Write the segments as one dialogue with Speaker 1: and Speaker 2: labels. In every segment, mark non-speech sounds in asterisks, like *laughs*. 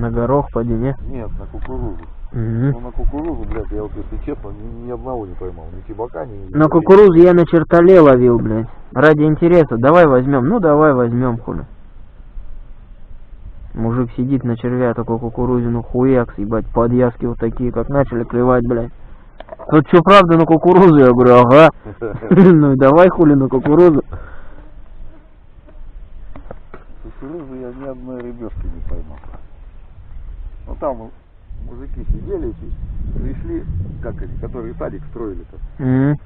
Speaker 1: На горох поди, не?
Speaker 2: Нет, на кукурузу.
Speaker 1: Мгм.
Speaker 2: Ну на кукурузу, блядь, я вот если честно, ни, ни одного не поймал. Ни чебака, ни...
Speaker 1: На кукурузу я на чертоле ловил, блядь. Ради интереса. Давай возьмем. Ну давай возьмем, хули. Мужик сидит на червя такой кукурузину хуяк, ебать, подъязки вот такие, как начали клевать, блядь. Тут что, правда на кукурузу? Я говорю, ага. *laughs* Ну и давай хули на кукурузу.
Speaker 2: Кукурузу я ни одной рыбешки не поймал. Ну там мужики сидели, пришли, как они, которые садик строили-то.
Speaker 1: Мгм.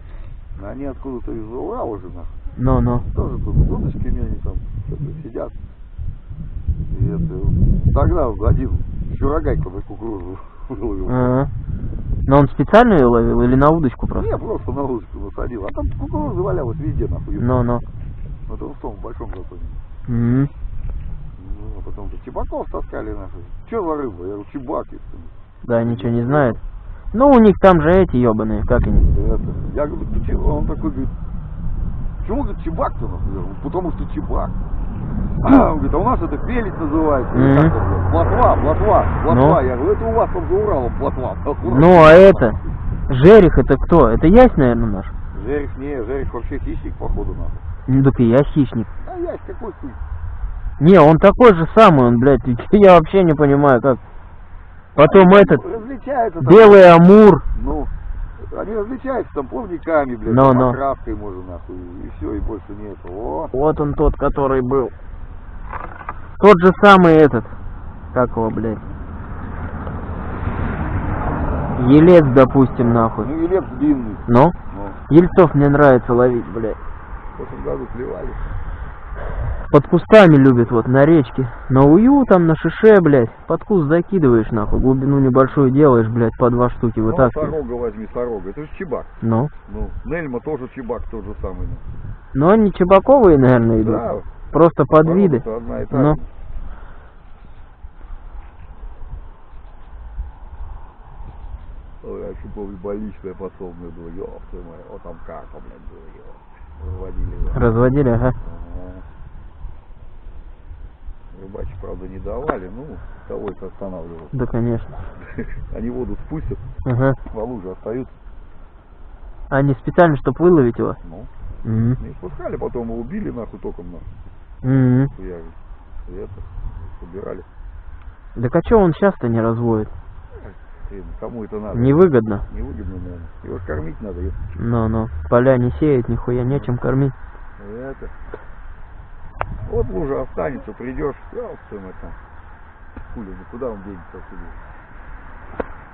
Speaker 2: А Они откуда-то из Урала уже, нахуй.
Speaker 1: Ну-ну.
Speaker 2: Тоже тут с удочками они там сидят. И это, тогда один чурагайка на кукурузу *laughs* выловил.
Speaker 1: Ага. Но он специально ее ловил или на удочку просто?
Speaker 2: Не, просто на удочку насадил. А там кукуруза валялась везде, нахуй.
Speaker 1: Ну-ну.
Speaker 2: Вот он в том большом затоне.
Speaker 1: Мгм.
Speaker 2: Ну, а потом то чебаков таскали нахуй. Че за рыба? Я говорю, чебак. если
Speaker 1: Да, ничего не знает. Ну, у них там же эти ебаные, как они?
Speaker 2: Это. Я говорю, ты че? Он такой говорит, почему, говорит, чебак-то говорю, потому что чебак. *clears throat* Он говорит, а у нас это пелить называется.
Speaker 1: Мгм.
Speaker 2: там, говорят? Плотва, плотва, плотва.
Speaker 1: Ну?
Speaker 2: Я говорю, это у вас там за Уралом плотва.
Speaker 1: Ну, а это? Жерих это кто? Это ясь, наверное, наш?
Speaker 2: Жерех не, Жерех вообще хищник, походу, нахуй.
Speaker 1: Ну, так и я хищник.
Speaker 2: А ясь какой хуй?
Speaker 1: Не, он такой же самый, он, блядь, *laughs* я вообще не понимаю, как. Потом этот,
Speaker 2: Различается там.
Speaker 1: белый амур.
Speaker 2: Ну, они различаются там плавниками, блядь,
Speaker 1: Но,
Speaker 2: там
Speaker 1: но.
Speaker 2: окраской, может, нахуй, и все, и больше нет. О,
Speaker 1: Вот он тот, который был. Тот же самый этот. Как его, блядь? Елец, допустим, нахуй.
Speaker 2: ну, елец длинный.
Speaker 1: Ну?
Speaker 2: Ну,
Speaker 1: Ельцов мне нравится ловить, блядь.
Speaker 2: в прошлом году клевали.
Speaker 1: Под кустами любят, вот, на речке. На ую там, на шише, блядь. Под куст закидываешь, нахуй. Глубину небольшую делаешь, блядь, по два штуки
Speaker 2: Ну,
Speaker 1: вытаскиваешь.
Speaker 2: сорога возьми, сорога. Это же чебак.
Speaker 1: Ну.
Speaker 2: Ну, Нельма тоже чебак тот же самый. ну.
Speaker 1: Но они чебаковые, наверное, идут.
Speaker 2: Да,
Speaker 1: Просто под виды.
Speaker 2: сорога-то одна и та
Speaker 1: Ну.
Speaker 2: же. Ой, я еще помню, больничное подсобное было, ёб твою мать, вот там карпа, блядь, было. Разводили его.
Speaker 1: Разводили, ага.
Speaker 2: Ага. Рыбачить, правда, не давали, ну, того это останавливал.
Speaker 1: Да, конечно. *laughs*
Speaker 2: Они воду спустят,
Speaker 1: Ага.
Speaker 2: во луже остаются,
Speaker 1: Они специально, чтобы выловить его?
Speaker 2: ну,
Speaker 1: Мгм.
Speaker 2: не спускали, потом его убили, нахуй, током, нахуй. И это, собирали.
Speaker 1: Так а чё он сейчас-то не разводит?
Speaker 2: Кому это надо?
Speaker 1: Невыгодно.
Speaker 2: Невыгодно, наверное. Его кормить надо, чё.
Speaker 1: Ну-ну. Поля не сеять, нихуя нечем кормить.
Speaker 2: И это. Вот лужа останется, придешь, мать там. Хули, ну куда он денется отсюда?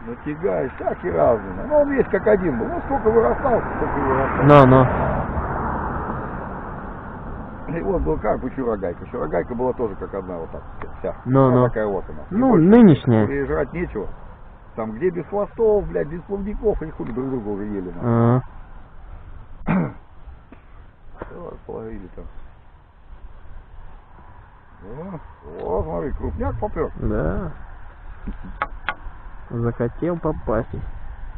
Speaker 2: Натягаешь, всякий разный. Ну он весь как один был. Ну сколько вырастал, сколько и вырастал.
Speaker 1: Ну-ну.
Speaker 2: И вот был карп и чурагайка. Чурагайка была тоже как одна вот так вся.
Speaker 1: Ну, ну.
Speaker 2: такая вот она. И
Speaker 1: Ну, нынешняя.
Speaker 2: И жрать нечего. Там где без хвостов, блядь, без плавников, они хули друг друга уже ели.
Speaker 1: Ага. *coughs*
Speaker 2: Вот, половили там. О, о, смотри, крупняк попер.
Speaker 1: Да. Захотел попасть.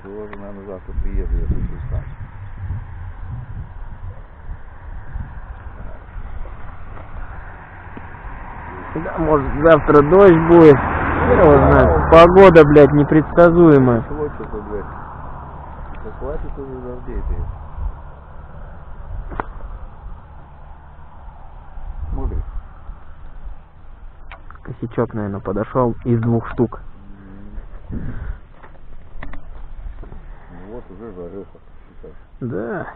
Speaker 2: Тоже, наверное, завтра приеду, если сам.
Speaker 1: Да, может завтра дождь будет. Его знает. Погода, блядь, непредсказуемая.
Speaker 2: Да хватит уже дождей-то. Смотри.
Speaker 1: Косячок, наверное, подошел из двух штук.
Speaker 2: Ну вот уже считай.
Speaker 1: Да.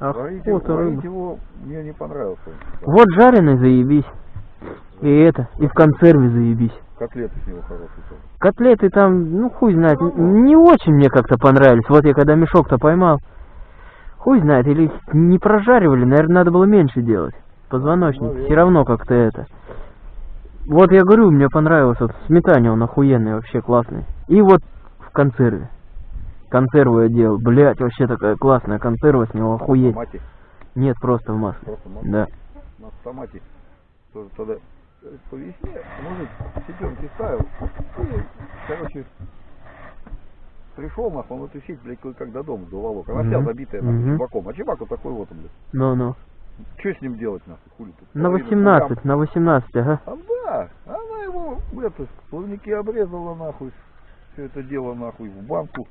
Speaker 1: Охота рыба.
Speaker 2: его мне не понравился.
Speaker 1: Вот жареный заебись. И это, и в консерве заебись.
Speaker 2: Котлеты с него хорошие тоже.
Speaker 1: Котлеты там, ну хуй знает, н- не очень мне как-то понравились. Вот я когда мешок-то поймал, хуй знает, или не прожаривали, наверное, надо было меньше делать. Позвоночник,
Speaker 2: Наверное.
Speaker 1: все равно как-то это. Вот я говорю, мне понравилось, вот в сметане он охуенный, вообще классный. И вот в консерве. Консерву я делал, блять, вообще такая классная консерва с него,
Speaker 2: В
Speaker 1: охуеть.
Speaker 2: томате.
Speaker 1: Нет, просто в масле.
Speaker 2: Просто масло.
Speaker 1: Да.
Speaker 2: У нас в томате тоже тогда э, по весне мужик сетенки ставил. И, короче, пришел нахуй, он эту сеть, блядь, как до дома доволок. Она вся
Speaker 1: Мгм.
Speaker 2: забитая нахуй
Speaker 1: Мгм.
Speaker 2: чебаком. А чебак вот такой вот, он, блядь.
Speaker 1: Ну-ну.
Speaker 2: Что с ним делать, нахуй, хули тут?
Speaker 1: На
Speaker 2: Половину
Speaker 1: 18, на 18, ага.
Speaker 2: А да, она его это, плавники обрезала нахуй. Все это дело нахуй в банку,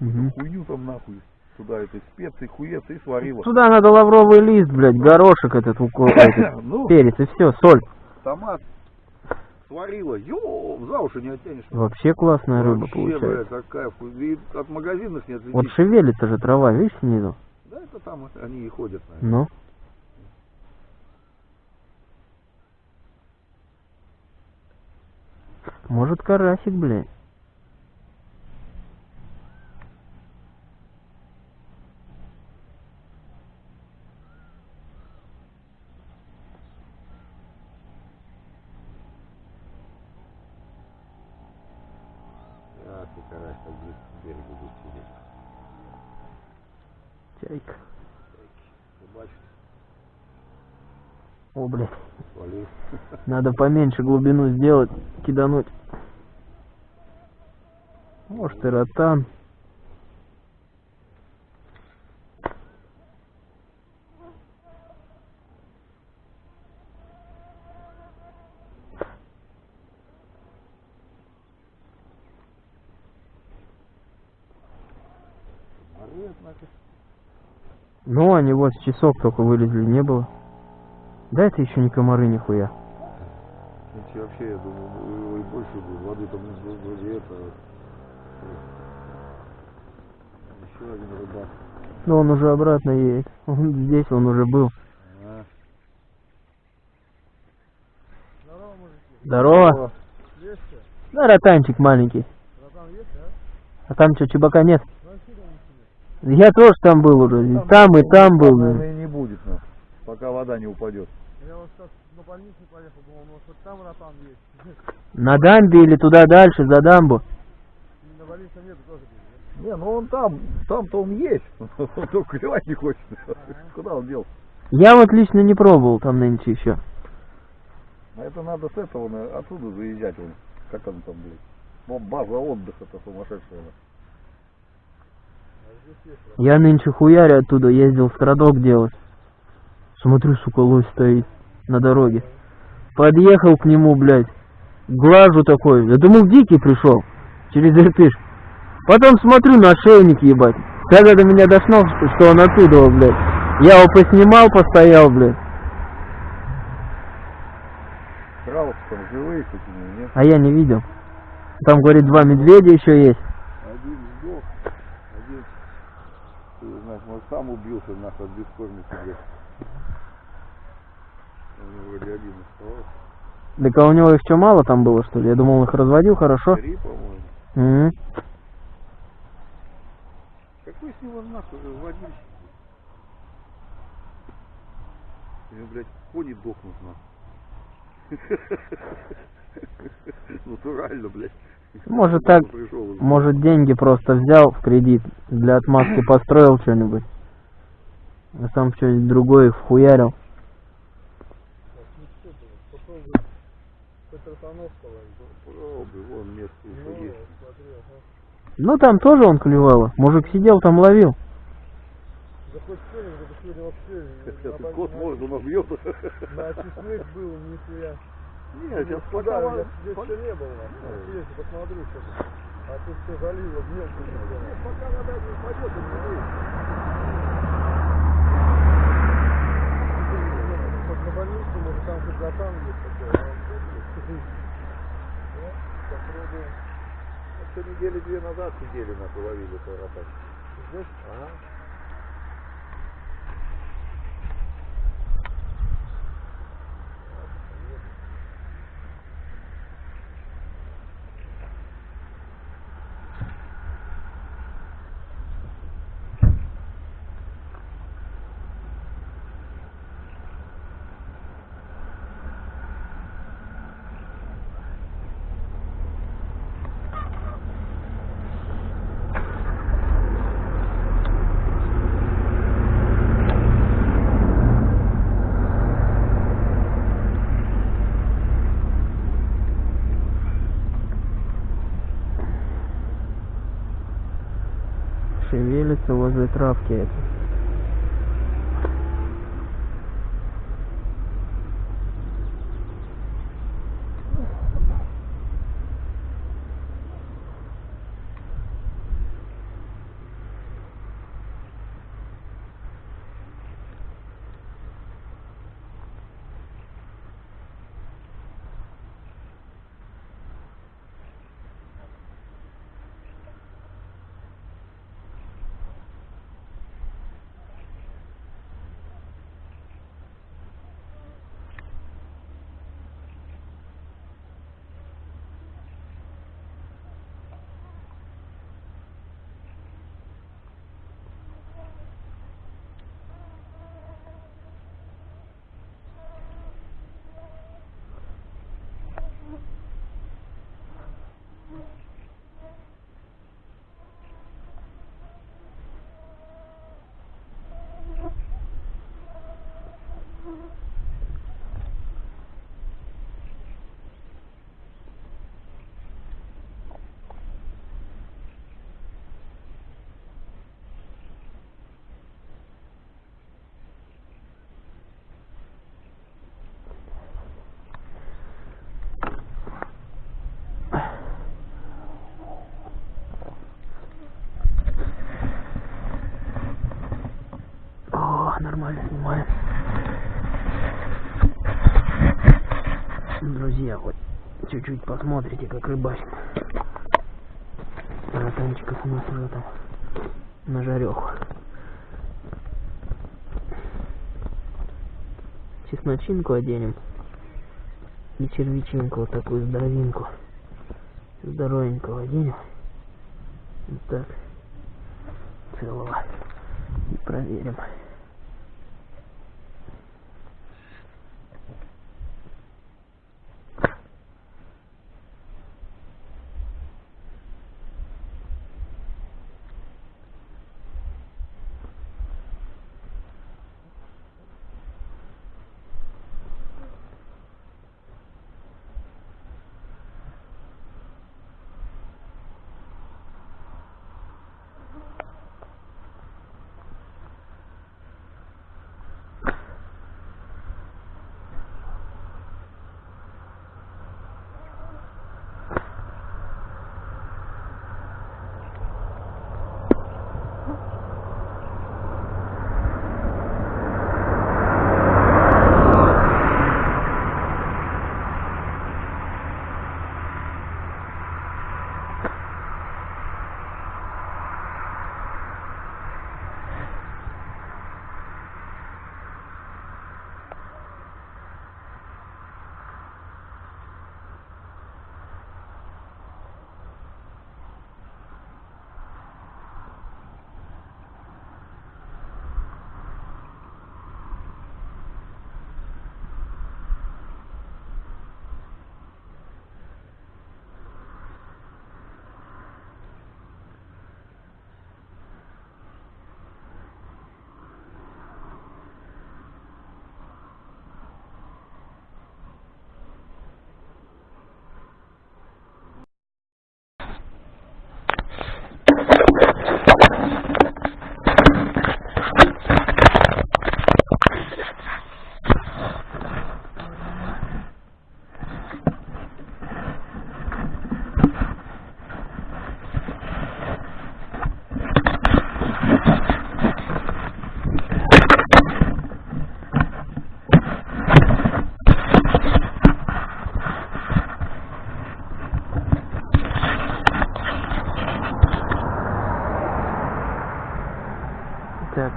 Speaker 1: Мгм.
Speaker 2: хуйню там нахуй. Туда этой специи, хуец и сварила.
Speaker 1: Туда надо лавровый лист, блядь, горошек этот, уко- этот *coughs*
Speaker 2: Ну,
Speaker 1: перец и все, соль.
Speaker 2: томат сварила. Ё, за уши не оттянешь.
Speaker 1: Вообще классная рыба
Speaker 2: Вообще,
Speaker 1: получается.
Speaker 2: блядь, И от магазинов не отличить.
Speaker 1: Вот шевелится же трава, видишь снизу?
Speaker 2: Да, это там они и ходят, наверное.
Speaker 1: Ну. Может карасик, блядь.
Speaker 2: А, ты карась так близко к берегу будет сидеть.
Speaker 1: Чайка.
Speaker 2: Ты бачишь,
Speaker 1: О, блядь.
Speaker 2: свалил.
Speaker 1: Надо поменьше глубину сделать, кидануть. Может и ротан. Ну, они вот с часок только вылезли, не было. Да это еще не комары нихуя.
Speaker 2: Иначе вообще, я думаю, его и больше будет. Воды там вроде это... Еще один рыбак.
Speaker 1: Но он уже обратно едет. Он здесь он уже был.
Speaker 2: А.
Speaker 1: Здорово. Да, ротанчик маленький. А там что, чебака нет? Я тоже там был уже. И там, и там был.
Speaker 2: Наверное, и не будет, ну, пока вода не упадет.
Speaker 3: Я вот сейчас на больницу поехал, думал, может хоть там ротан есть.
Speaker 1: На дамбе или туда дальше, за дамбу.
Speaker 3: И на больнице нет тоже.
Speaker 2: Не, ну он там, там-то он есть. *laughs* Он только клевать не хочет. Куда он делся?
Speaker 1: Я вот лично не пробовал там нынче еще.
Speaker 2: А это надо с этого, на- отсюда заезжать. Вон. Как он там, блядь? Ну, база отдыха-то сумасшедшая.
Speaker 1: Я нынче хуяря оттуда ездил страдок делать. Смотрю, сука, лось стоит на дороге. Подъехал к нему, блядь. Глажу такой. Я думал, дикий пришел. Через Иртыш. Потом смотрю на ошейник, ебать. Когда до меня дошло, что он оттуда, блядь. Я его поснимал, постоял, блядь.
Speaker 2: Кралов там живые какие нет?
Speaker 1: А я не видел. Там, говорит, два медведя еще есть.
Speaker 2: Один сдох, один, ты знаешь, может сам убился, нахуй, от бескормицы, блядь. Вроде один оставался.
Speaker 1: Так а у него их что, мало там было, что ли? Я думал, он их разводил хорошо.
Speaker 2: Три, по-моему.
Speaker 1: Мгм.
Speaker 2: Какой с него нахуй водитель? У него, блядь, кони дохнут нахуй. *laughs* Натурально, блядь.
Speaker 1: Может так,
Speaker 2: уже.
Speaker 1: может деньги просто взял в кредит, для отмазки построил что-нибудь. А сам что-нибудь другое вхуярил.
Speaker 3: Пошел бы хоть ротанов половить.
Speaker 2: Попробуй, вон место
Speaker 3: Ну,
Speaker 2: еще есть.
Speaker 3: смотри, ага.
Speaker 1: Ну там тоже он клевало. Мужик сидел там ловил.
Speaker 3: Да хоть что-нибудь, вообще...
Speaker 2: Сейчас
Speaker 3: на
Speaker 2: кот он набьет.
Speaker 3: На чеснок был, нихуя.
Speaker 2: Нет, сейчас пока...
Speaker 3: здесь еще не было. Съезди, посмотрю сейчас. А тут все залило мелко.
Speaker 2: Пока вода не упадет, он не.
Speaker 3: Хоть на больницу, может там хоть ротан есть такой. а?
Speaker 2: Недели две назад сидели на ловили карапать.
Speaker 3: Здесь?
Speaker 2: Ага.
Speaker 1: Шевелится возле травки это. Нормально снимаем. Друзья, вот чуть-чуть посмотрите, как рыбачим. Братанчиков у нас уже там на жареху. Чесночинку оденем. И червячинку, вот такую здоровинку. Здоровенького оденем. Вот так. Целого. И проверим.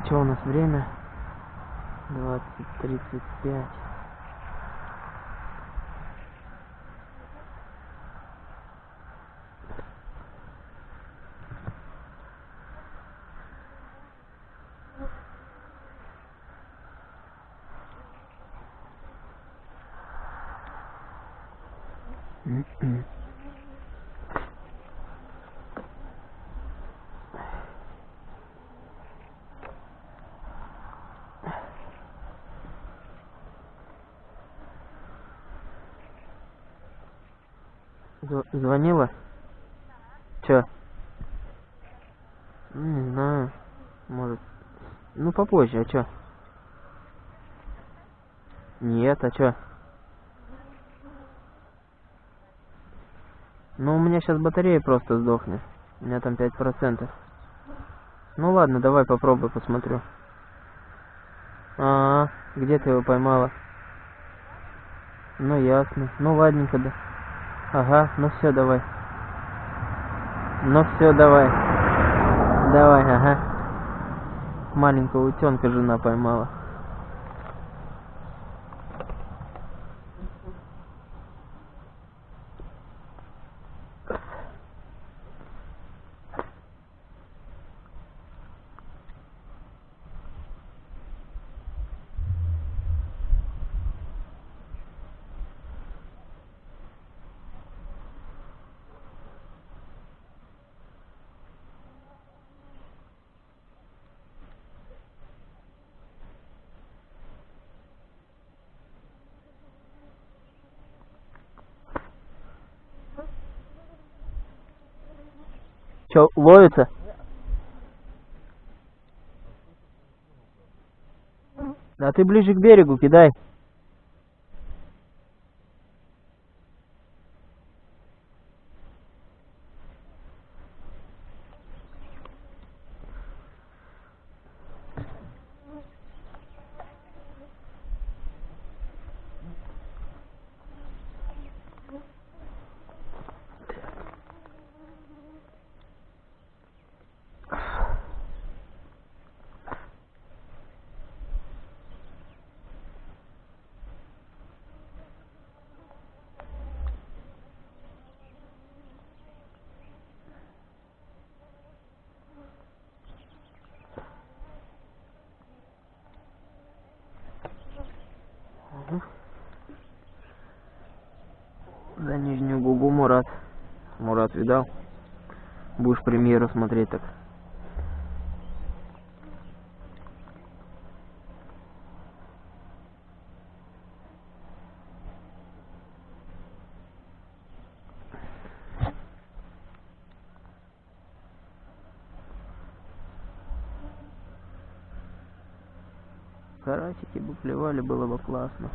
Speaker 1: Что у нас время? 20.35. М-м. Звонила? Чё? Ну, Не знаю. Может. Ну, попозже, а чё? Нет, а чё? Ну, у меня сейчас батарея просто сдохнет. У меня там 5%. Ну ладно, давай попробуй, посмотрю. А, где ты его поймала? Ну ясно. Ну ладненько, да. Ага, ну все, давай. Ну все, давай. Давай, ага. Маленького утенка жена поймала. Че, ловится? Да ты ближе к берегу кидай. За нижнюю губу Мурат. Видал? Будешь премьеру смотреть так. Карасики бы плевали, было бы классно.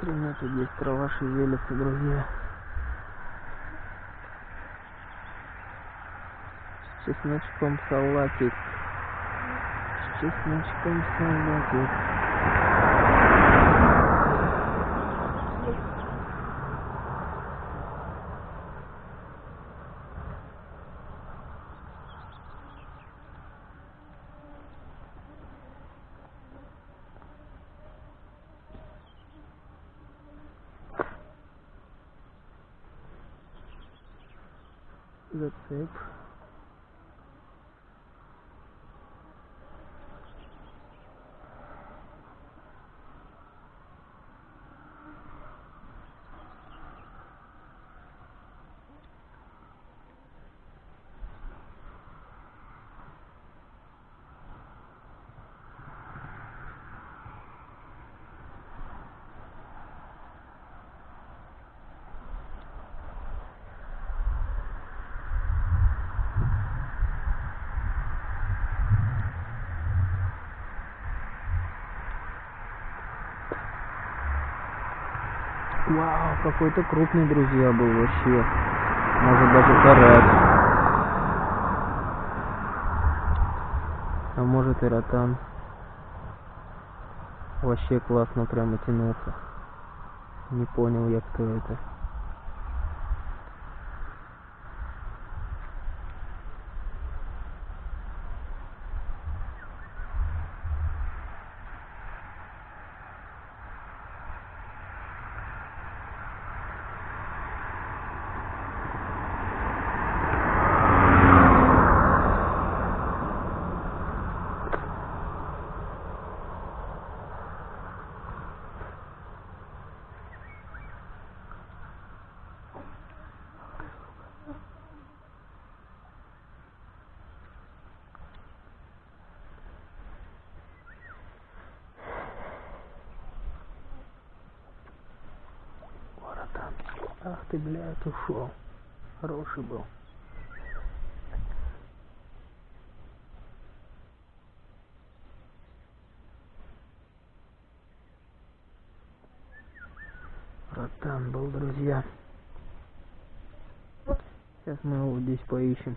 Speaker 1: Хрена тут здесь трава шевелится, друзья. С чесночком салатик. С чесночком салатик. Вау, какой-то крупный, друзья, был вообще. Может даже карась. А может и ротан. Вообще классно прямо тянулся. Не понял я, кто это. Блядь, ушел. Хороший был. Ротан был, друзья. Сейчас мы его здесь поищем.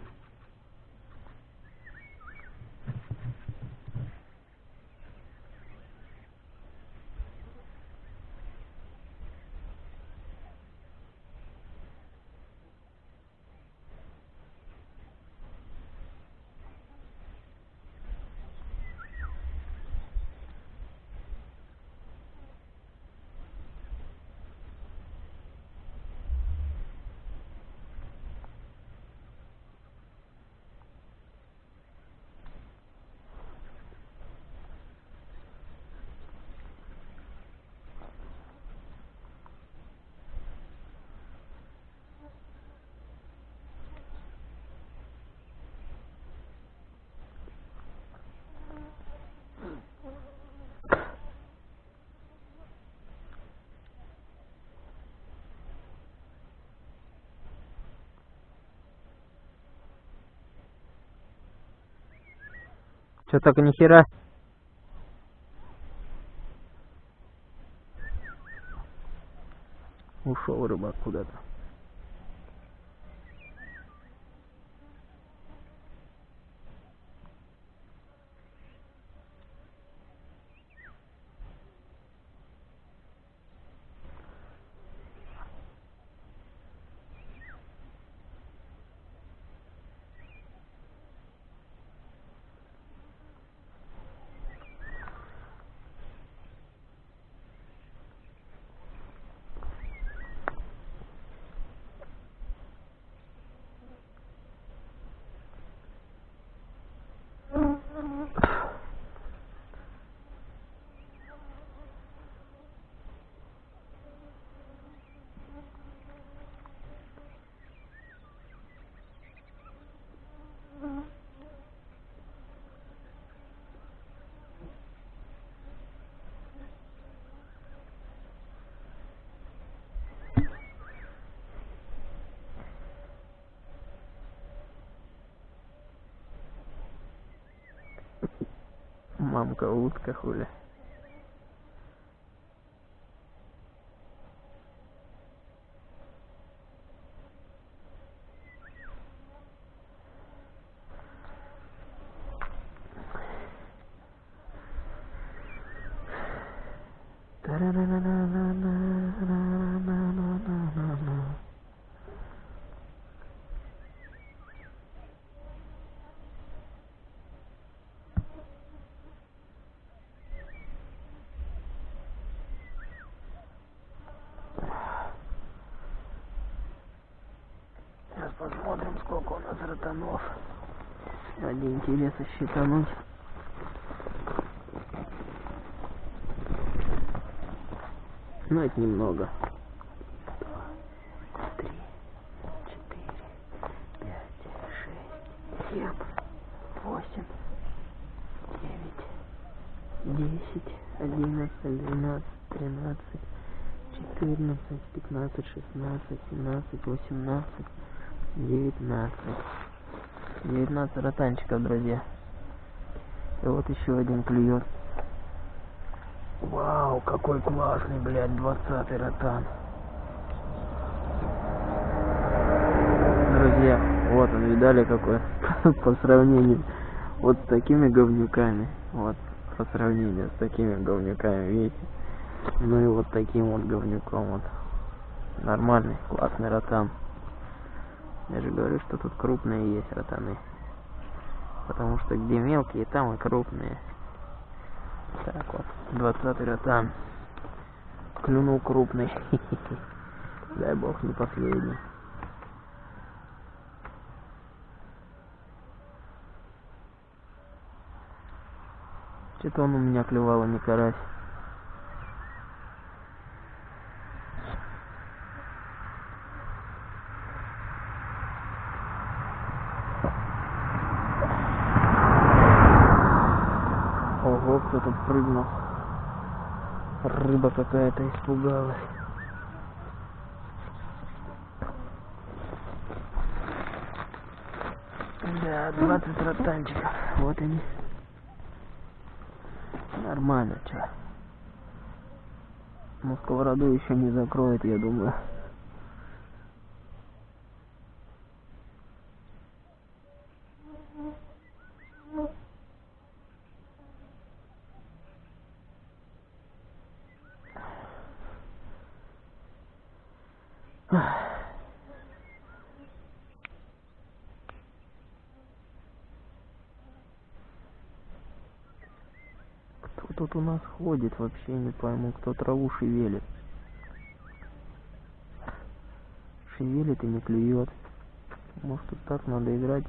Speaker 1: Что так нихера? Ушел рыбак куда-то. Мамка утка хули. Интереса считануть. Ну, это немного. Два, три, четыре, пять, шесть, семь, восемь, девять, десять, одиннадцать, двенадцать, тринадцать, четырнадцать, пятнадцать, шестнадцать, семнадцать, восемнадцать, девятнадцать. Девятнадцать ротанчиков, друзья. И вот еще один клюет. Вау, какой классный, блядь, двадцатый ротан. Друзья, вот он, видали какой? *laughs* По сравнению вот с такими говнюками. Вот, по сравнению с такими говнюками, видите? Ну и вот таким вот говнюком вот. Нормальный, классный ротан. Я же говорю, что тут крупные есть ротаны. Потому что где мелкие, там и крупные. Так вот, 20 ротан. Клюнул крупный. *laughs* Дай бог не последний. Что-то он у меня клевал, а не карась. Ого, кто тут прыгнул. Рыба какая-то испугалась. Да, 20 ротанчиков. Вот они. Нормально, чё. Ну, сковороду еще не закроет, я думаю. Кто тут у нас ходит, вообще не пойму, кто траву шевелит. Шевелит и не клюет. Может тут так надо играть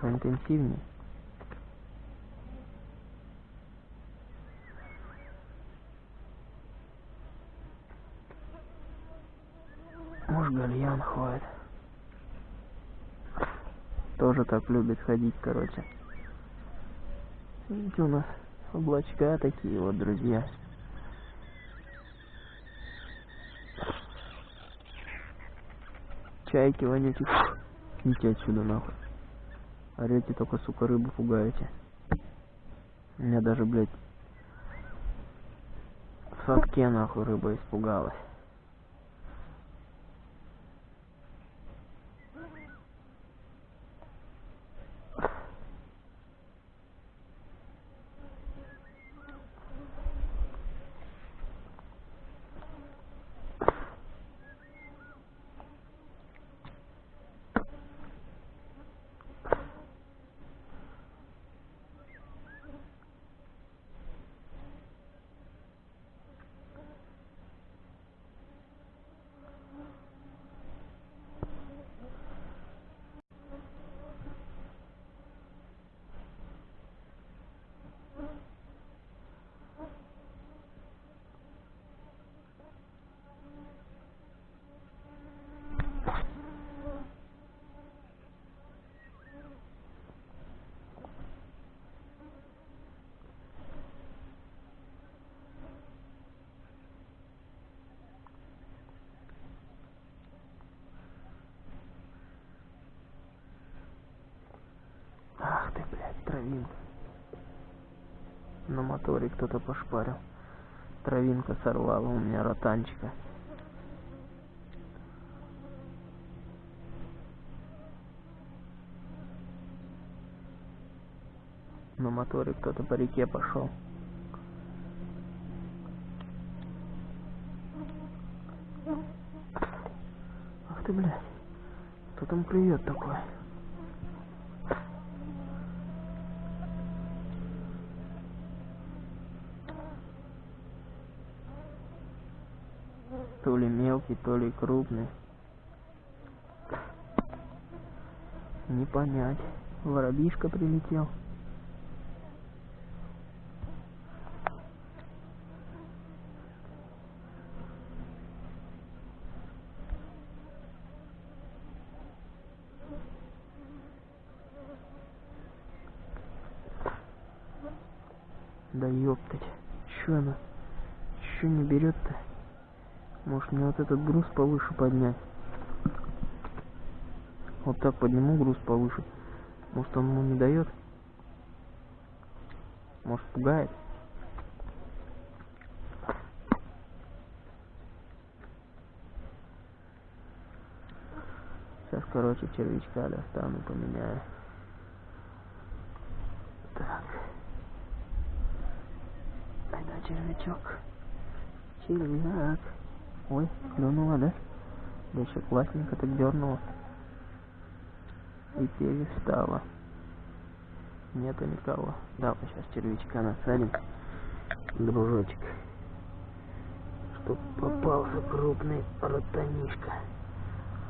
Speaker 1: поинтенсивнее. Может гальян хватит. Тоже так любит ходить, короче. Видите, у нас облачка такие вот, друзья. Чайки вонючие. Идите отсюда нахуй. Орете только, сука, рыбу пугаете. У меня даже, блядь, в садке нахуй рыба испугалась. Ах ты, блядь, травинка. Моторе кто-то пошпарил. Травинка сорвала у меня ротанчика. На моторе кто-то по реке пошел. Ах ты, блядь. Кто там клюет такой? То ли мелкий, то ли крупный. Не понять. Воробишка прилетел. Да ёптать. Чё она? Чё не берет-то? Может мне вот этот груз повыше поднять? Вот так подниму груз повыше. Может он ему не дает? Может пугает? Сейчас, короче, червячка достану, поменяю. Так. Это червячок. Червяк. Ой, клюнула, да? Да еще классненько так дернула. И перестала. Нету никого. Да, сейчас червячка насадим. Дружочек. Чтоб попался крупный ротанишка.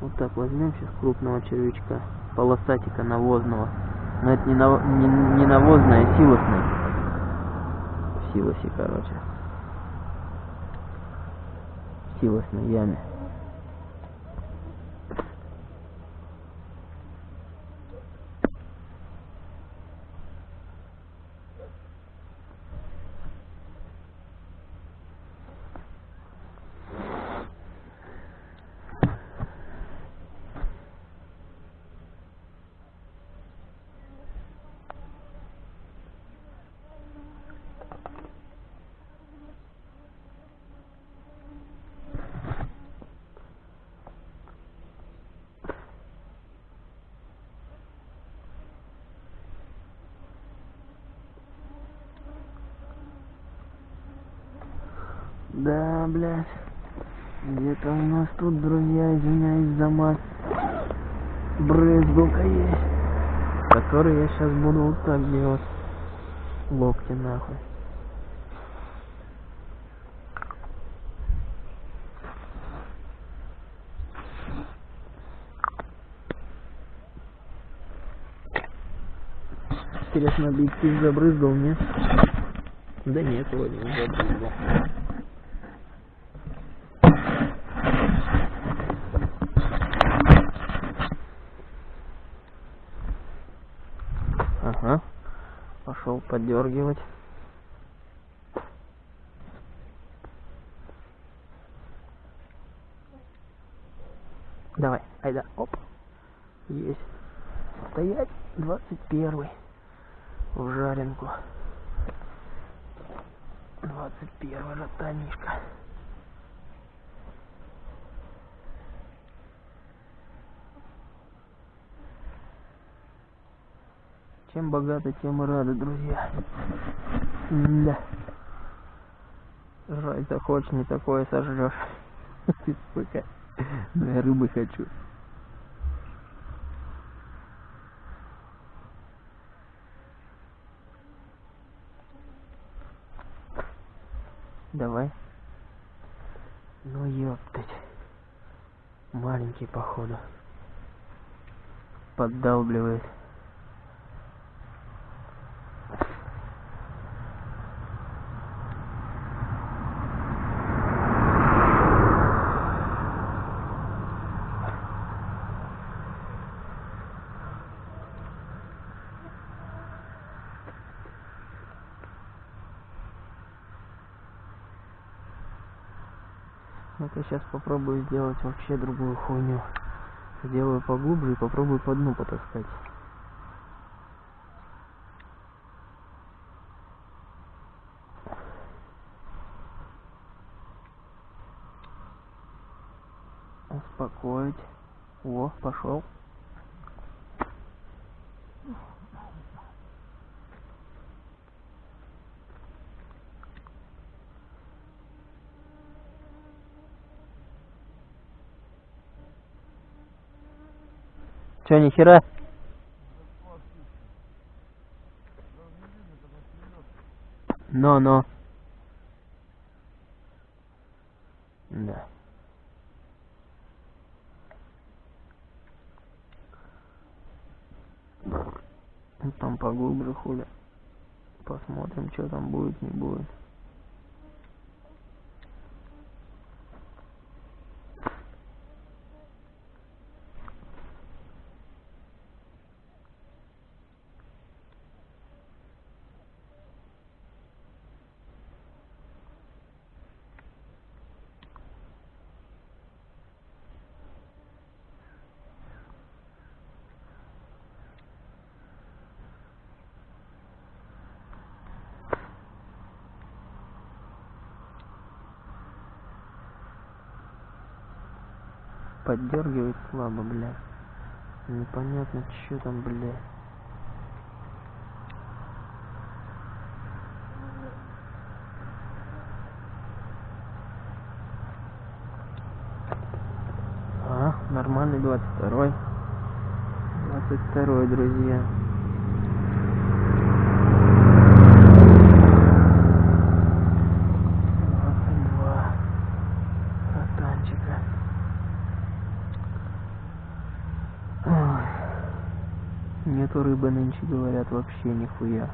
Speaker 1: Вот так возьмем сейчас крупного червячка. Полосатика навозного. Но это не, наво- не, не навозное, а силосное. В силосе, короче. В силосной яме. Да, блядь. Где-то у нас тут, друзья, извиняюсь за мат. Брызгалка есть. Который я сейчас буду вот так делать. Локти нахуй. Интересно, объектив забрызгал, нет? Да нет, вроде не забрызгал. Пошел поддергивать. Давай, айда, оп. Есть. Стоять, двадцать первый. В жаренку. Двадцать первый ротанишка. Чем богаты, тем и рады, друзья. Да. Жрать захочешь, не такое сожрешь. *laughs* Ты сука. Ну я рыбы хочу. Давай. Ну ёптать. Маленький походу. Поддалбливает. Ну-ка сейчас попробую сделать вообще другую хуйню. Сделаю поглубже и попробую по дну потаскать. Успокоить. О, пошел. Че, нихера? Но, но. Да. Ну, Там поглубже хули. Посмотрим, что там будет, не будет. Поддергивает слабо, бля. Непонятно, что там, бля. А, нормальный 22 22 друзья. Двадцать два ротанчика. Ой. Рыбы нынче, говорят, вообще нихуя.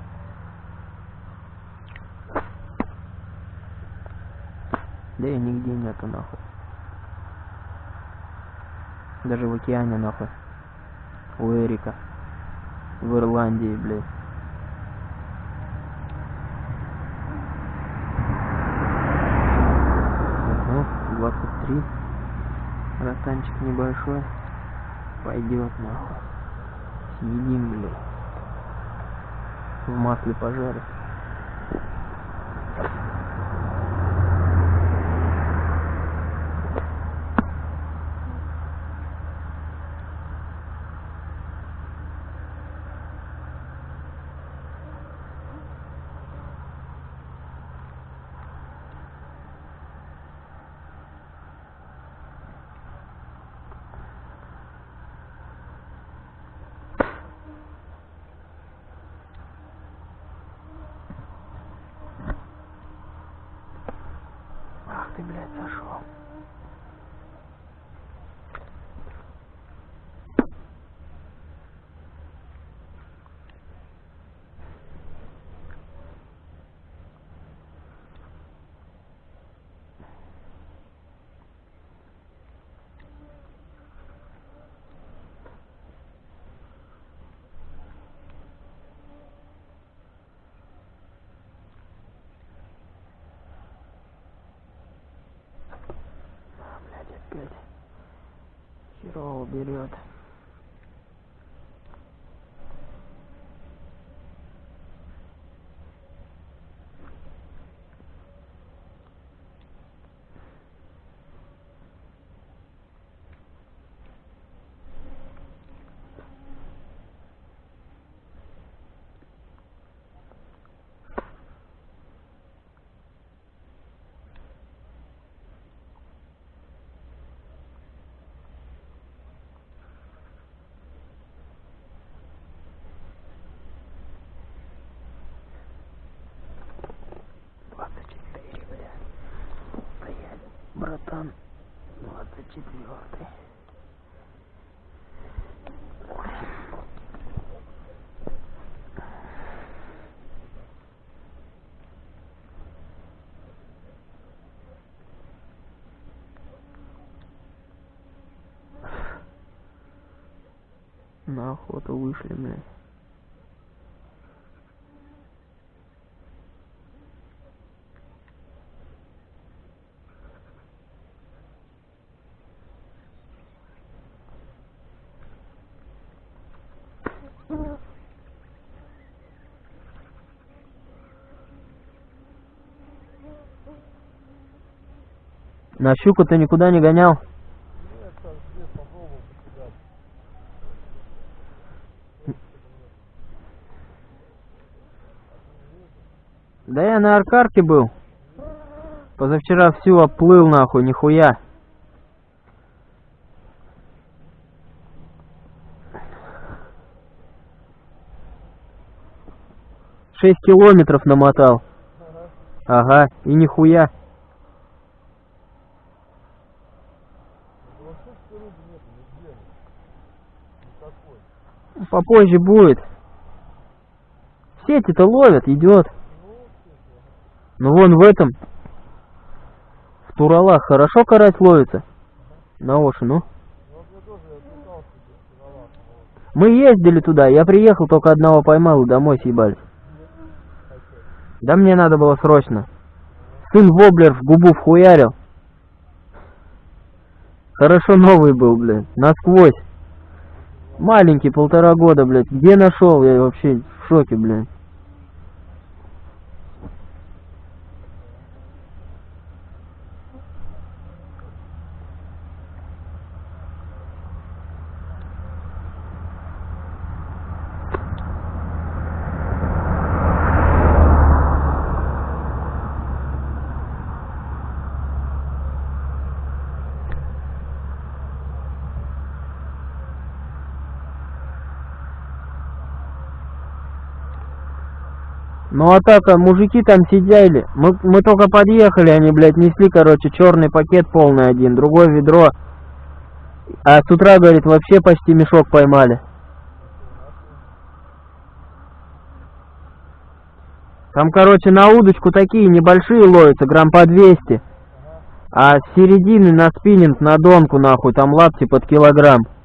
Speaker 1: Да и нигде нету нахуй. Даже в океане нахуй. У Эрика. В Ирландии, блядь. Ого, 23. Ротанчик небольшой. Пойдет нахуй. Съедим, блядь. В масле пожарить. idiota. Братан, двадцать четвертый. На охоту вышли, блядь. На щуку ты никуда не гонял? Да я на аркарке был. Позавчера всю оплыл нахуй, нихуя. Шесть километров намотал. Ага, и нихуя.
Speaker 3: Вообще что рыбы нету нигде. Никакой.
Speaker 1: Попозже будет. Сети-то ловят, идет. Ну вон в этом. В Туралах хорошо карась ловится. На ну.
Speaker 3: Ну. Вот.
Speaker 1: Мы ездили туда, я приехал, только одного поймал и домой съебались. Да мне надо было срочно. Сын воблер в губу вхуярил. Хорошо новый был, блядь, насквозь. Маленький, полтора года, блядь. Где нашел? Я вообще в шоке, блядь. Ну а так, а мужики там сидели. Мы, мы только подъехали, они, блядь, несли, короче, черный пакет полный один, другое ведро. А с утра, говорит, вообще почти мешок поймали. Там, короче, на удочку такие небольшие ловятся, грамм по 200. А с середины на спиннинг, на донку, нахуй, там лапти под килограмм.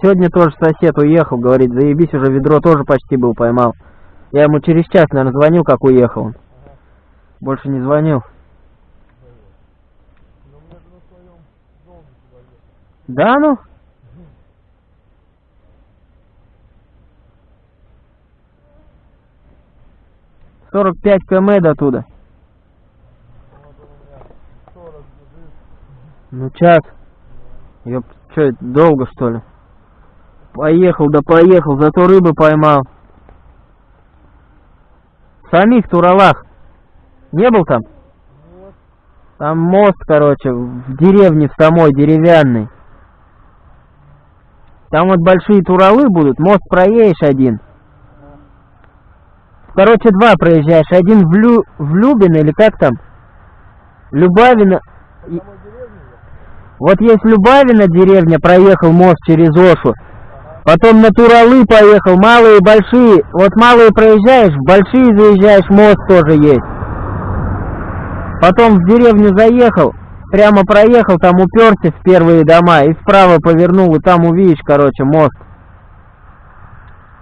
Speaker 1: Сегодня тоже сосед уехал, говорит, заебись, уже ведро тоже почти был поймал. Я ему через час, наверное, звонил, как уехал он. Больше не звонил. Да ну? Сорок пять км до туда.
Speaker 3: Вот он у меня 40 бежит.
Speaker 1: Ну час. Ёп, что это, долго что ли? Поехал, да поехал, зато рыбы поймал. В самих Туралах. Не был там? Там мост, короче, в деревне в самой деревянный. Там вот большие туралы будут, мост проедешь один. Короче, два проезжаешь. Один в, Лю... в Любино или как там?
Speaker 3: Я?
Speaker 1: Вот есть Любавино деревня, проехал мост через Ошу. Потом на Туралы поехал, малые, большие. Вот малые проезжаешь, большие заезжаешь, мост тоже есть. Потом в деревню заехал, прямо проехал, там уперся в первые дома и вправо повернул, и там увидишь, короче, мост.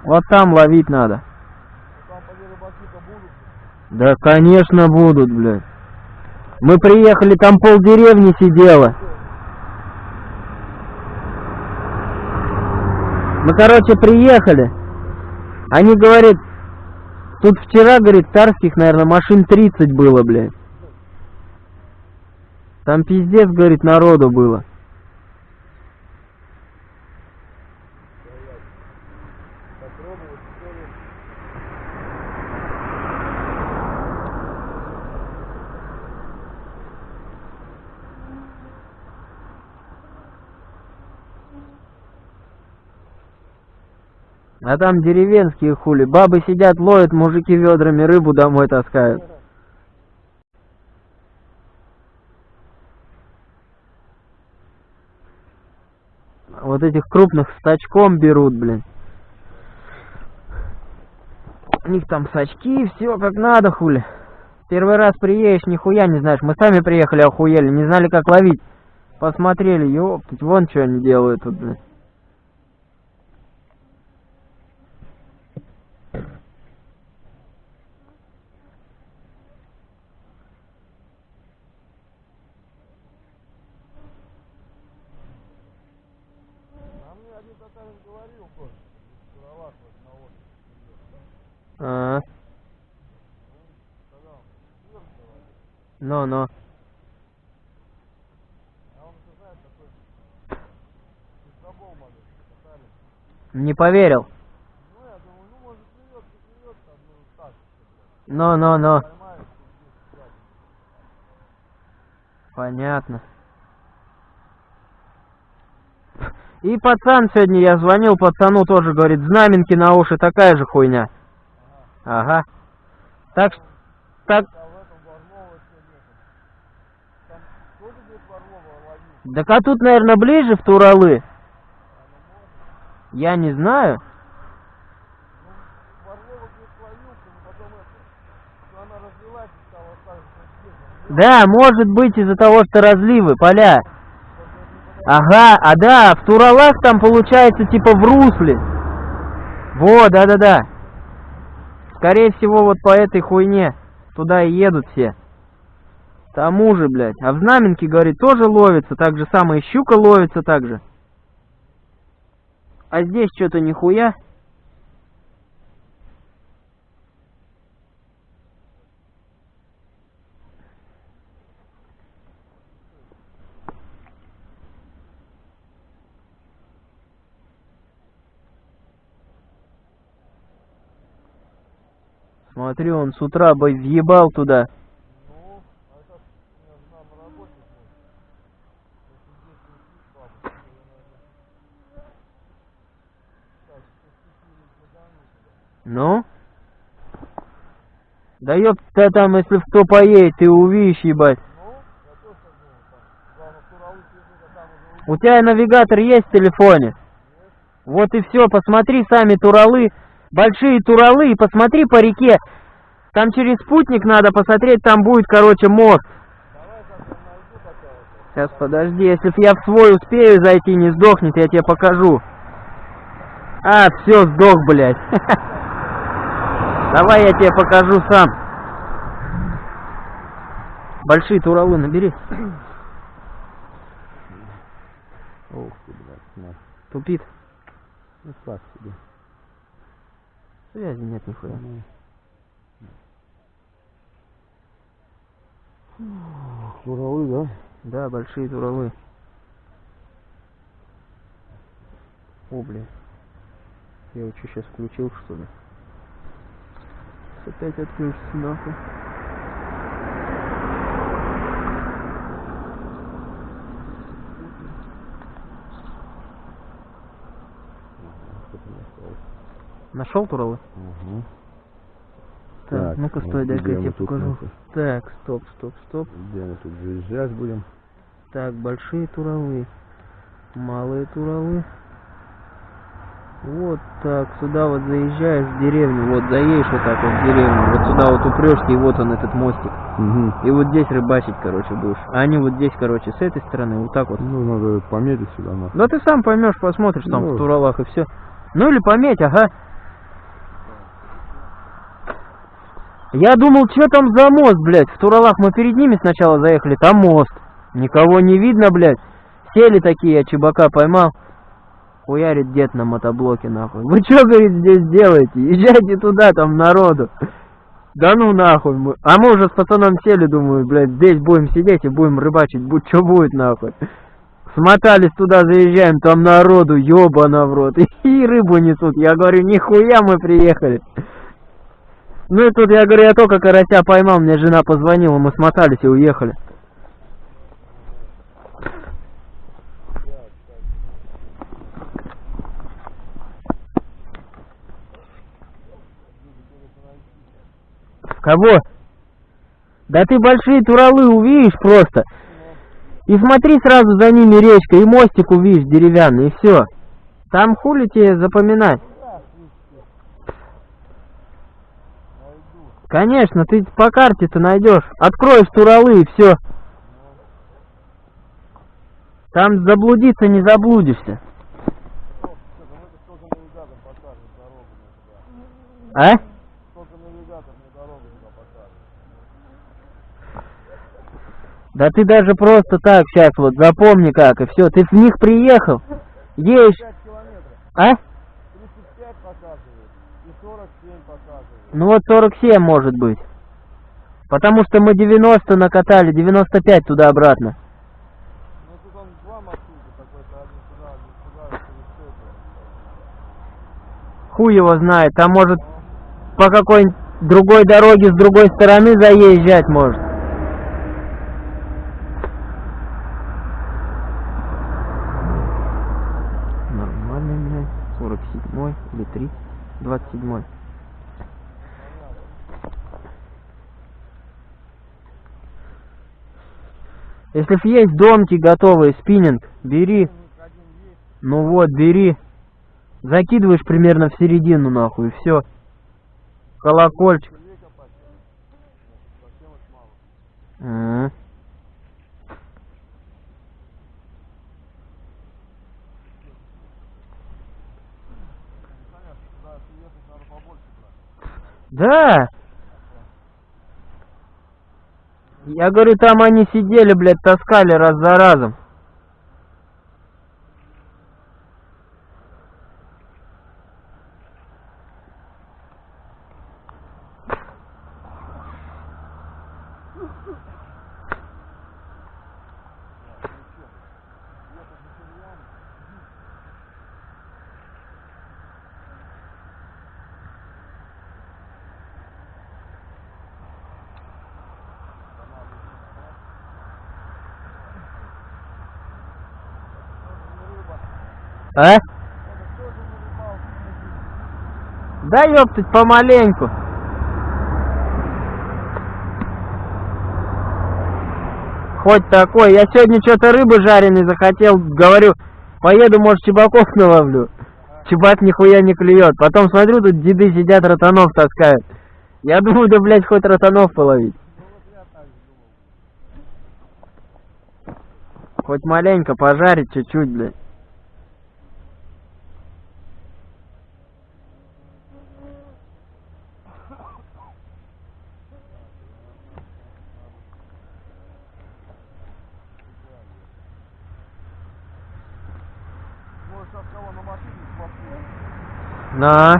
Speaker 1: Вот там ловить надо. Да, конечно, будут, блядь. Мы приехали, там пол деревни сидело. Мы, короче, приехали. Они говорят, тут вчера, говорит, царских, наверное, машин 30 было, блядь. Там пиздец, говорит, народу было. А там деревенские хули. Бабы сидят, ловят, мужики ведрами рыбу домой таскают. Вот этих крупных с очком берут, блин. У них там сачки, все как надо, хули. Первый раз приедешь, нихуя не знаешь. Мы сами приехали, охуели, не знали, как ловить. Посмотрели, ёптать, вон что они делают тут, блин.
Speaker 3: А мне один татарин говорил тоже, Куровак вот на острове.
Speaker 1: А,
Speaker 3: Сказал, сыр давай.
Speaker 1: ну-ну.
Speaker 3: А он, ты знаешь, такой пиздобол молодой, татарин.
Speaker 1: Не поверил.
Speaker 3: Ну, я думаю, ну, может, клюет, не клюет, там, ну, так,
Speaker 1: Ну-ну-ну.
Speaker 3: поймаешь, тут здесь сядет.
Speaker 1: Понятно. И пацан сегодня, я звонил пацану, тоже говорит, знаменки на уши, такая же хуйня. Ага. Так, ш- так,
Speaker 3: А в этом Варлова все нету. Там тоже будет Варлова ловить?
Speaker 1: Так а тут, наверное, ближе в Туралы. Я не знаю. Да, может быть из-за того, что разливы, поля. Ага, а да, в Туралах там получается типа в русле. Вот, да-да-да. Скорее всего, вот по этой хуйне туда и едут все. Тому же, блядь. А в Знаменке, говорит, тоже ловится, так же самое, щука ловится так же. А здесь что-то нихуя. Смотри, он с утра бы въебал туда.
Speaker 3: Ну, а это ж у меня жена на работе будет. Если здесь не спит, баба, то я, наверное... Так, спустили
Speaker 1: Ну?
Speaker 3: задану туда.
Speaker 1: Да ёб ты там, если кто поедет, ты увидишь, ебать. У тебя навигатор есть в телефоне? Вот и все, посмотри сами Туралы, большие Туралы, и посмотри по реке. Там через спутник надо посмотреть, там будет, короче, мост. Сейчас, подожди, если я в свой успею зайти, не сдохнет, я тебе покажу. А, все, сдох, блядь. *laughs* Давай я тебе покажу сам. Большие Туралы набери.
Speaker 2: Ух ты, блядь, на.
Speaker 1: Тупит.
Speaker 2: Ну, так себе.
Speaker 1: Связи нет нихуя.
Speaker 2: Туровы, да?
Speaker 1: Да, большие туровы. О, блин. Я его что, сейчас включил, что ли? Опять отключится, нахуй. Нашел туровы?
Speaker 2: Угу.
Speaker 1: Так,
Speaker 2: Так,
Speaker 1: ну-ка,
Speaker 2: вот
Speaker 1: стой, дай-ка я тебе покажу.
Speaker 2: нахуй?
Speaker 1: Так, стоп, стоп, стоп.
Speaker 2: Где мы тут заезжать будем?
Speaker 1: Так, большие туровы. Малые туровы. Вот так, сюда вот заезжаешь в деревню, вот заедешь вот так вот в деревню, вот сюда вот упрешься, и вот он этот мостик.
Speaker 2: Угу.
Speaker 1: И вот здесь рыбачить, короче, будешь. А они вот здесь, короче, с этой стороны, вот так вот.
Speaker 2: Ну, надо пометить сюда, нахуй.
Speaker 1: Да ты сам поймешь, посмотришь там
Speaker 2: Ну.
Speaker 1: в Туралах и все. Ну или пометь, ага. Я думал, что там за мост, блядь? В Туралах мы перед ними сначала заехали, там мост. Никого не видно, блядь. Сели такие, я чебака поймал. Хуярит дед на мотоблоке, нахуй. Вы что, говорит, здесь делаете? Езжайте туда, там народу. Да ну нахуй. Мы... А мы уже с пацаном сели, думаю, блядь, здесь будем сидеть и будем рыбачить. Будь что будет, нахуй. Смотались туда, заезжаем, там народу, ёбана в рот. И рыбу несут. Я говорю, нихуя мы приехали. Ну и тут, я говорю, я только карася поймал, мне жена позвонила, мы смотались и уехали. Кого? Да ты большие туралы увидишь просто. И смотри сразу за ними речка, и мостик увидишь деревянный, и все. Там хули тебе запоминать. Конечно, ты по карте-то найдешь. Откроешь туралы и все. Там заблудиться не заблудишься.
Speaker 3: Стоп, что там это только навигатор покажет дорогу мне туда.
Speaker 1: А?
Speaker 3: Только навигатор мне дорогу туда покажет.
Speaker 1: Да ты даже просто так сейчас вот запомни как, и все. Ты в них приехал, едешь,
Speaker 3: 5 километров.
Speaker 1: а?
Speaker 3: 35 показывает и 47 показывает.
Speaker 1: Ну вот 47 может быть. Потому что мы 90 накатали, 95 туда-обратно.
Speaker 3: Ну тут он два маршрута такой-то, один сюда, один сюда, через все это.
Speaker 1: Хуй его знает, там может по какой-нибудь другой дороге с другой стороны заезжать может. Нормальный, блядь, 47 или 3, 27. Если есть домки готовые, спиннинг, бери. Ну вот, бери. Закидываешь примерно в середину, нахуй, и все. Колокольчик.
Speaker 3: две копать. Совсем уж мало.
Speaker 1: М.
Speaker 3: Понятно, туда ехать надо побольше брать.
Speaker 1: Да. Я говорю, там они сидели, блядь, таскали раз за разом. А? Да ёптать, помаленьку. Хоть такой. Я сегодня что-то рыбы жареной захотел, говорю, поеду, может, чебаков наловлю. Чебак нихуя не клюет. Потом смотрю, тут деды сидят, ротанов таскают. Я думаю, да, блядь, хоть ротанов половить. Хоть маленько пожарить чуть-чуть, блядь.
Speaker 3: Может, сейчас кого на машине спасу.
Speaker 1: На.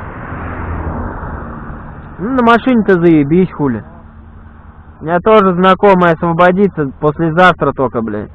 Speaker 1: Ну, на машине-то заебись, хули. У меня тоже знакомая освободится послезавтра только, блядь.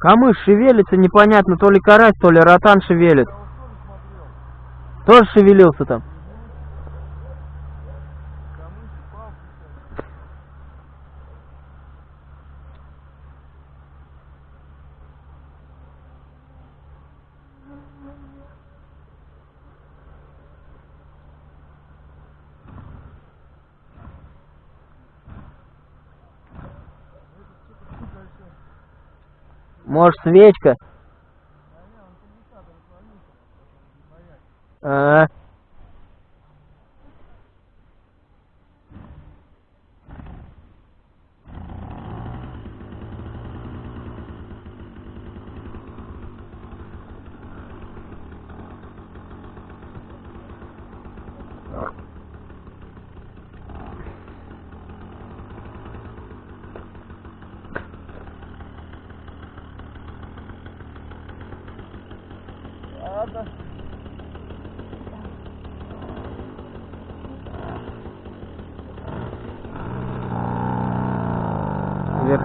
Speaker 1: Камыш шевелится, непонятно, то ли карась, то ли ротан шевелит. Тоже шевелился там. Может, свечка? А,
Speaker 3: Ладно.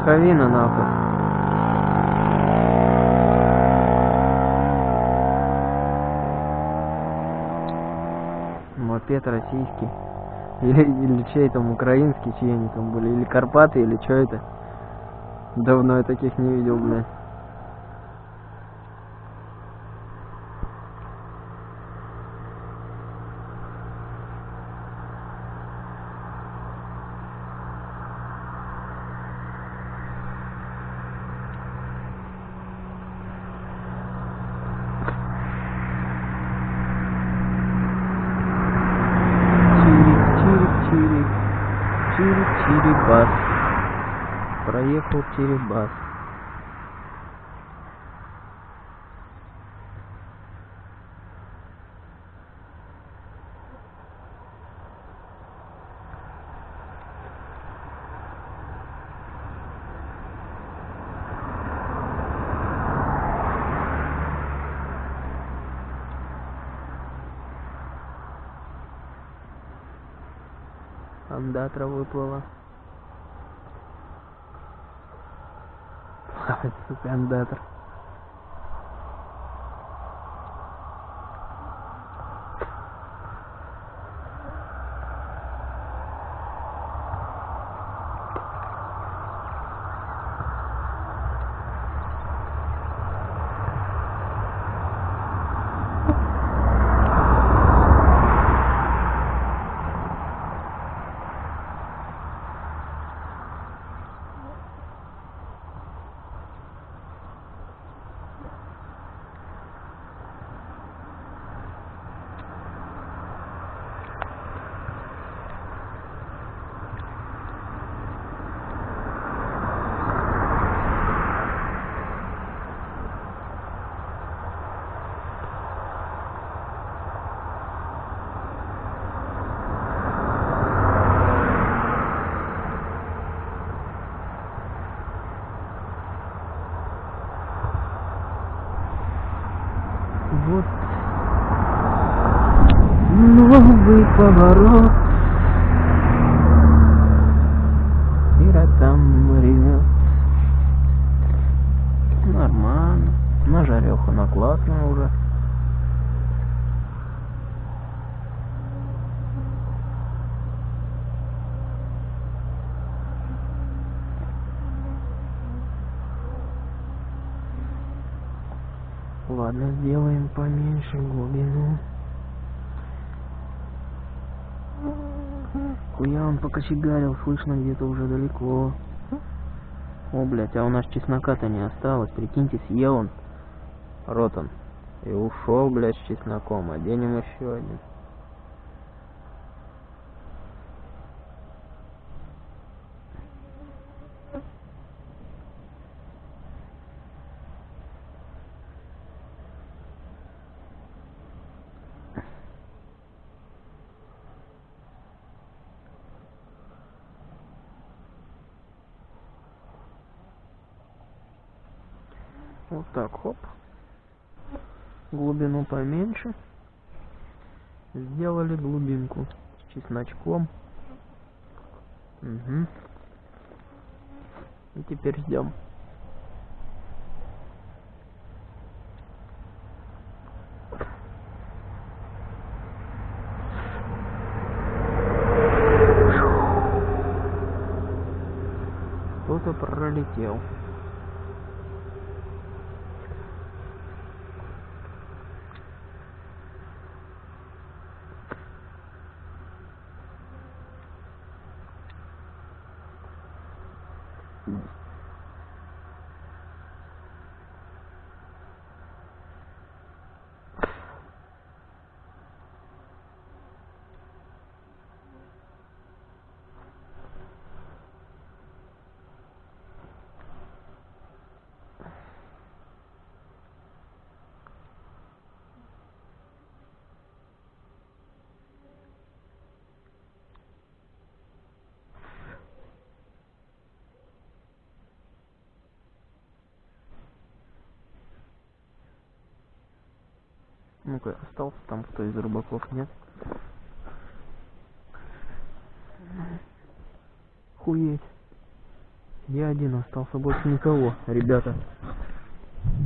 Speaker 1: Верховина нахуй. Мопед российский. *laughs* Или, или чей там украинский, чьи они там были. Или Карпаты, или что это. Давно я таких не видел, блядь. Чирик-бас. Андатра выплыла. Ай, Сука, андатра. Вот новый поворот. Ира там ревет. Нормально. На жареху на уже. Ладно, сделаем поменьше глубину. Хуя он покочегарил, слышно где-то уже далеко. О, блядь, а у нас чеснока-то не осталось. Прикиньте, съел он. Рот он. И ушел, блядь, с чесноком. Оденем еще один. Вот так, хоп. Глубину поменьше. Сделали глубинку с чесночком. Угу. И теперь ждем. Кто-то пролетел. Ну-ка, остался там кто из рыбаков, нет? Хуеть. Я один остался, больше никого, ребята.